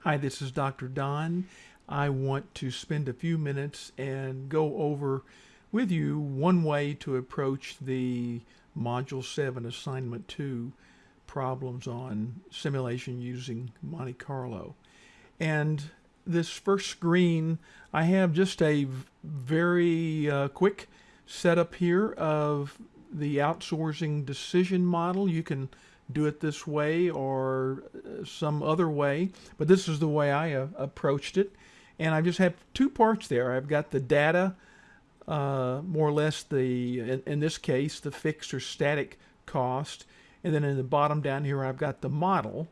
Hi, this is Dr. Don. I want to spend a few minutes and go over with you one way to approach the Module 7 Assignment 2 problems on simulation using Monte Carlo. And this first screen, I have just a very uh, quick setup here of the outsourcing decision model. You can do it this way or uh, some other way, but this is the way I uh, approached it. And I just have two parts there. I've got the data, uh, more or less the, in, in, this case, the fixed or static cost. And then in the bottom down here, I've got the model,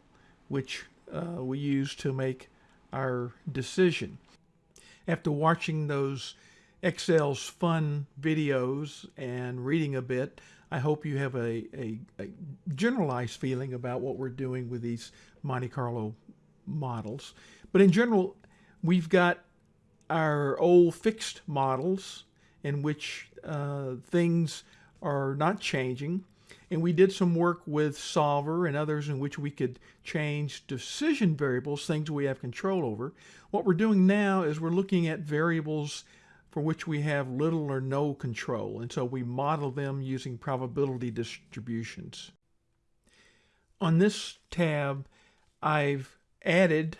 which uh, we use to make our decision. After watching those Excel's fun videos and reading a bit, I hope you have a, a, a, generalized feeling about what we're doing with these Monte Carlo models. But in general, we've got our old fixed models in which uh, things are not changing. And we did some work with Solver and others in which we could change decision variables, things we have control over. What we're doing now is we're looking at variables for which we have little or no control, and so we model them using probability distributions. On this tab, I've added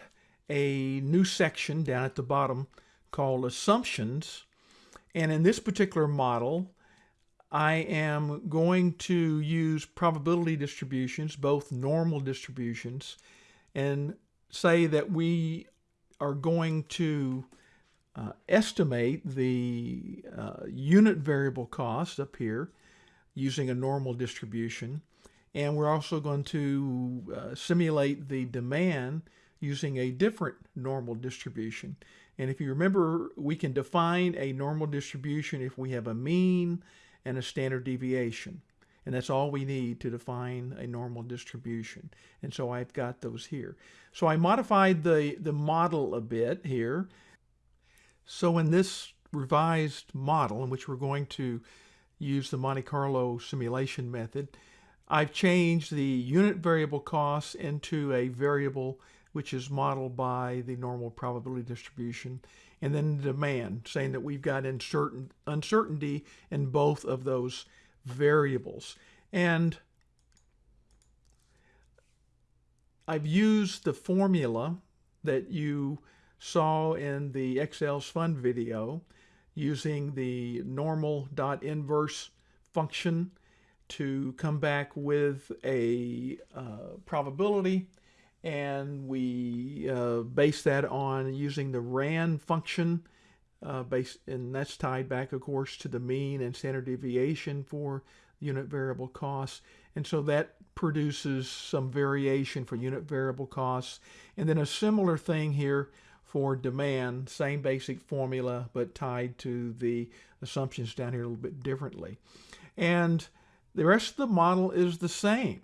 a new section down at the bottom called Assumptions, and in this particular model, I am going to use probability distributions, both normal distributions, and say that we are going to uh, estimate the uh, unit variable cost up here using a normal distribution. And we're also going to uh, simulate the demand using a different normal distribution. And if you remember, we can define a normal distribution if we have a mean and a standard deviation. And that's all we need to define a normal distribution. And so I've got those here. So I modified the, the model a bit here so in this revised model in which we're going to use the Monte Carlo simulation method, I've changed the unit variable cost into a variable which is modeled by the normal probability distribution, and then demand, saying that we've got uncertain, uncertainty in both of those variables. And I've used the formula that you saw in the Excel's fun video using the normal dot inverse function to come back with a uh, probability. And we uh, base that on using the RAND function uh, based, and that's tied back of course to the mean and standard deviation for unit variable costs. And so that produces some variation for unit variable costs. And then a similar thing here for demand, same basic formula, but tied to the assumptions down here a little bit differently. And the rest of the model is the same.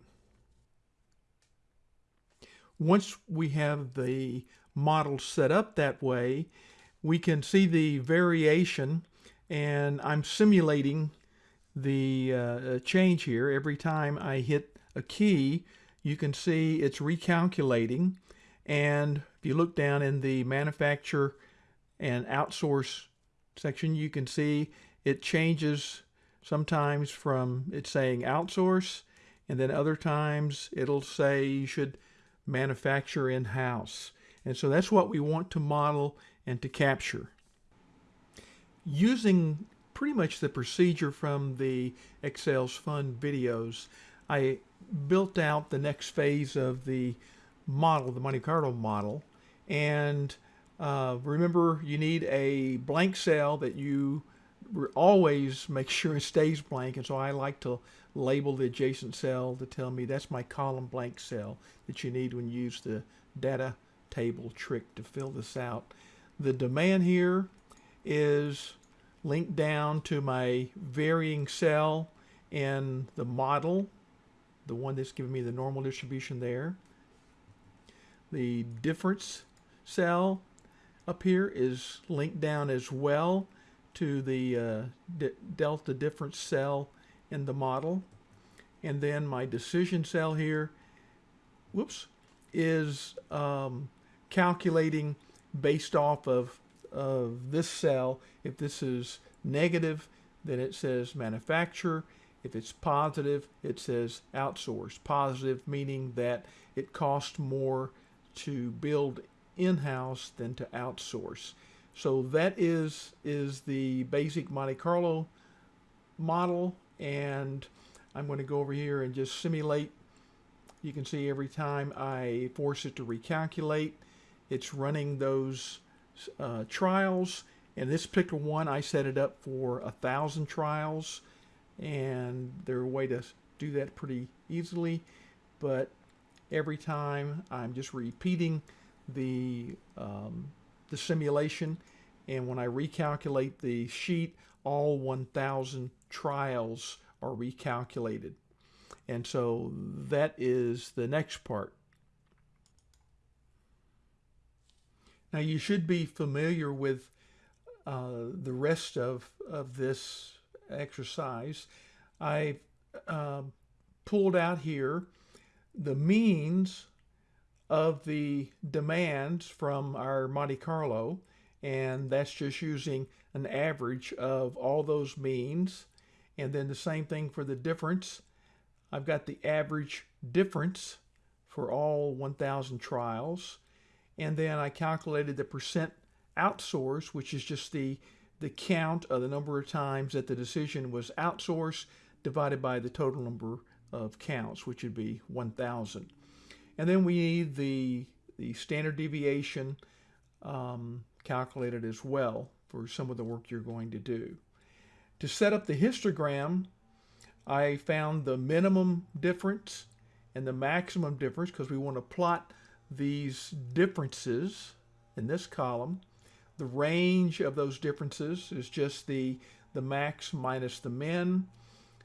Once we have the model set up that way, we can see the variation and I'm simulating the uh, change here. Every time I hit a key, you can see it's recalculating and if you look down in the manufacture and outsource section, you can see it changes sometimes from it's saying outsource and then other times it'll say you should manufacture in-house. And so that's what we want to model and to capture. Using pretty much the procedure from the Excel's Fun videos, I built out the next phase of the model, the Monte Carlo model. And uh, remember, you need a blank cell that you always make sure it stays blank. And so I like to label the adjacent cell to tell me that's my column blank cell that you need when you use the data table trick to fill this out. The demand here is linked down to my varying cell in the model, the one that's giving me the normal distribution there. The difference cell up here is linked down as well to the uh, delta difference cell in the model. And then my decision cell here, whoops, is um, calculating based off of, of this cell. If this is negative, then it says manufacturer. If it's positive, it says outsource. Positive meaning that it costs more to build in-house than to outsource. So that is is the basic Monte Carlo model and I'm going to go over here and just simulate. You can see every time I force it to recalculate, it's running those uh, trials. And this particular one, I set it up for a thousand trials, and there's a way to do that pretty easily. But every time I'm just repeating the um, the simulation, and when I recalculate the sheet, all 1,000 trials are recalculated. And so that is the next part. Now you should be familiar with uh, the rest of, of this exercise. I uh, pulled out here the means of the demands from our Monte Carlo and that's just using an average of all those means and then the same thing for the difference. I've got the average difference for all 1,000 trials. And then I calculated the percent outsourced, which is just the, the count of the number of times that the decision was outsourced divided by the total number of counts, which would be 1,000. And then we need the, the standard deviation um, calculated as well for some of the work you're going to do. To set up the histogram, I found the minimum difference and the maximum difference because we want to plot these differences in this column. The range of those differences is just the, the max minus the min.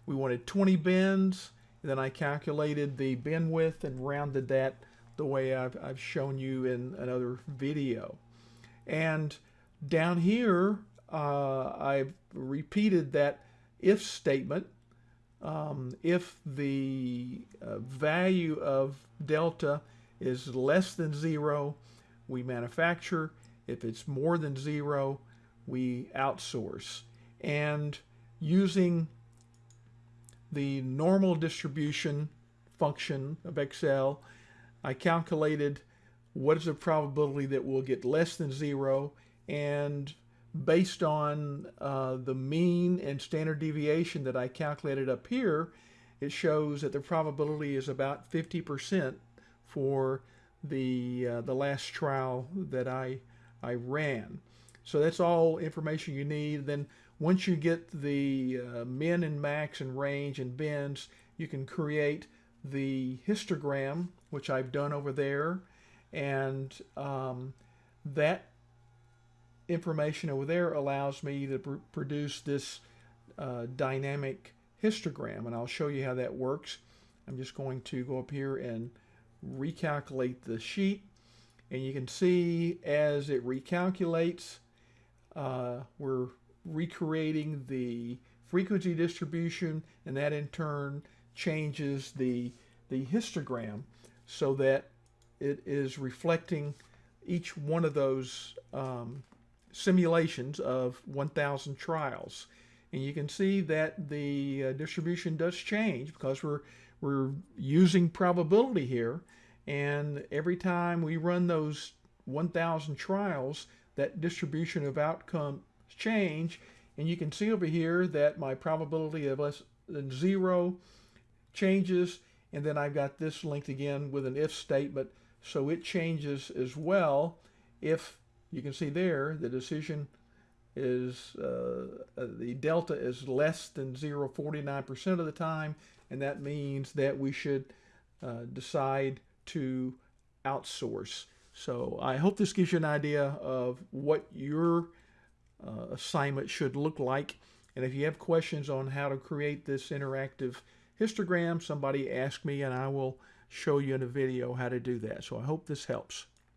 We wanted 20 bins. Then I calculated the bin width and rounded that the way I've, I've shown you in another video. And down here, uh, I've repeated that if statement. Um, if the uh, value of delta is less than zero, we manufacture. If it's more than zero, we outsource. And using the normal distribution function of Excel, I calculated what is the probability that we'll get less than zero and based on uh, the mean and standard deviation that I calculated up here, it shows that the probability is about 50% for the uh, the last trial that I I ran. So that's all information you need. Then once you get the uh, min and max and range and bins, you can create the histogram, which I've done over there, and um, that information over there allows me to pr produce this uh, dynamic histogram. And I'll show you how that works. I'm just going to go up here and recalculate the sheet. And you can see as it recalculates uh, we're recreating the frequency distribution and that in turn changes the the histogram so that it is reflecting each one of those um, simulations of 1,000 trials. And you can see that the uh, distribution does change because we're, we're using probability here. And every time we run those 1,000 trials, that distribution of outcomes change. And you can see over here that my probability of less than zero changes. And then I've got this linked again with an if statement. So it changes as well if you can see there the decision is uh, uh the delta is less than 0.49% of the time and that means that we should uh, decide to outsource. So I hope this gives you an idea of what your uh, assignment should look like and if you have questions on how to create this interactive histogram somebody ask me and I will show you in a video how to do that. So I hope this helps.